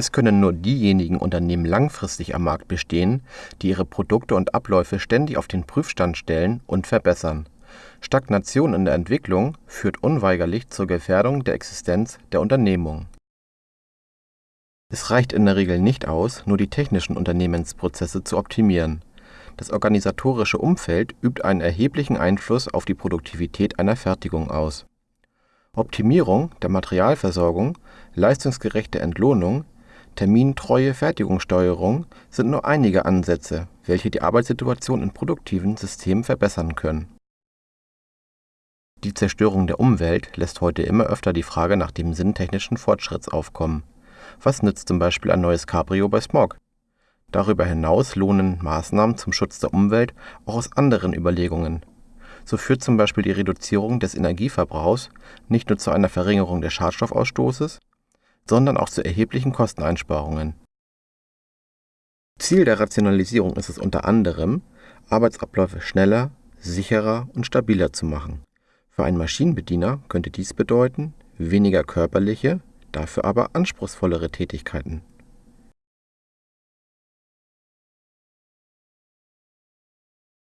Es können nur diejenigen Unternehmen langfristig am Markt bestehen, die ihre Produkte und Abläufe ständig auf den Prüfstand stellen und verbessern. Stagnation in der Entwicklung führt unweigerlich zur Gefährdung der Existenz der Unternehmung. Es reicht in der Regel nicht aus, nur die technischen Unternehmensprozesse zu optimieren. Das organisatorische Umfeld übt einen erheblichen Einfluss auf die Produktivität einer Fertigung aus. Optimierung der Materialversorgung, leistungsgerechte Entlohnung, termintreue Fertigungssteuerung sind nur einige Ansätze, welche die Arbeitssituation in produktiven Systemen verbessern können. Die Zerstörung der Umwelt lässt heute immer öfter die Frage nach dem Sinn technischen Fortschritts aufkommen. Was nützt zum Beispiel ein neues Cabrio bei Smog? Darüber hinaus lohnen Maßnahmen zum Schutz der Umwelt auch aus anderen Überlegungen. So führt zum Beispiel die Reduzierung des Energieverbrauchs nicht nur zu einer Verringerung des Schadstoffausstoßes, sondern auch zu erheblichen Kosteneinsparungen. Ziel der Rationalisierung ist es unter anderem, Arbeitsabläufe schneller, sicherer und stabiler zu machen. Für einen Maschinenbediener könnte dies bedeuten weniger körperliche, dafür aber anspruchsvollere Tätigkeiten